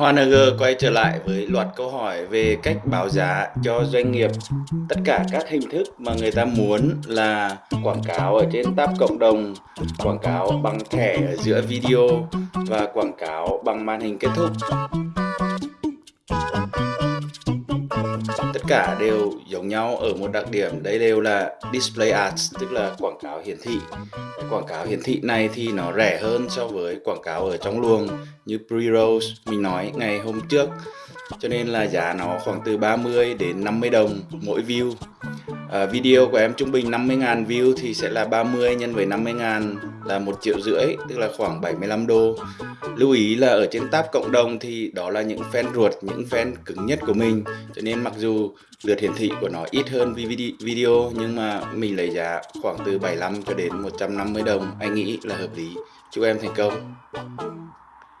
HNG quay trở lại với loạt câu hỏi về cách báo giá cho doanh nghiệp. Tất cả các hình thức mà người ta muốn là quảng cáo ở trên tab cộng đồng, quảng cáo bằng thẻ ở giữa video và quảng cáo bằng màn hình kết thúc. Tất cả đều giống nhau ở một đặc điểm. Đây đều là display ads tức là quảng cáo hiển thị. Quảng cáo hiển thị này thì nó rẻ hơn so với quảng cáo ở trong luồng, như pre-rolls, mình nói ngày hôm trước. Cho nên là giá nó khoảng từ 30 đến 50 đồng mỗi view à, video của em trung bình 50.000 view thì sẽ là 30 nhân với 50.000 là một triệu rưỡi tức là khoảng 75 đô. Lưu ý là ở trên tab cộng đồng thì đó là những fan ruột những fan cứng nhất của mình. Cho nên mặc dù lượt hiển thị của nó ít hơn video nhưng mà mình lấy giá khoảng từ 75 cho đến 150 đồng. Anh nghĩ là hợp lý. Chúc em thành công.